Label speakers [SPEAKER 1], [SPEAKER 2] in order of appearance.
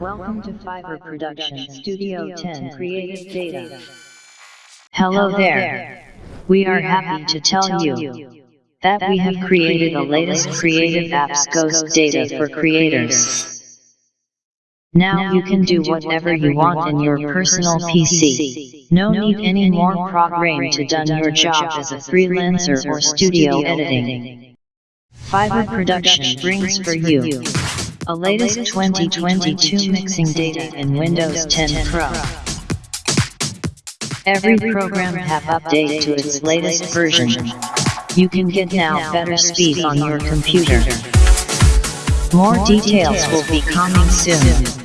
[SPEAKER 1] Welcome to Fiverr Production Studio 10 Creative Data. Hello there. We are happy to tell you that we have created the latest creative apps Ghost Data for creators. Now you can do whatever you want in your personal PC. No need any more program to done your job as a freelancer or studio editing. Fiverr Production brings for you a latest 2022 mixing data in Windows 10 Pro. Every program have update to its latest version. You can get now better speed on your computer. More details will be coming soon.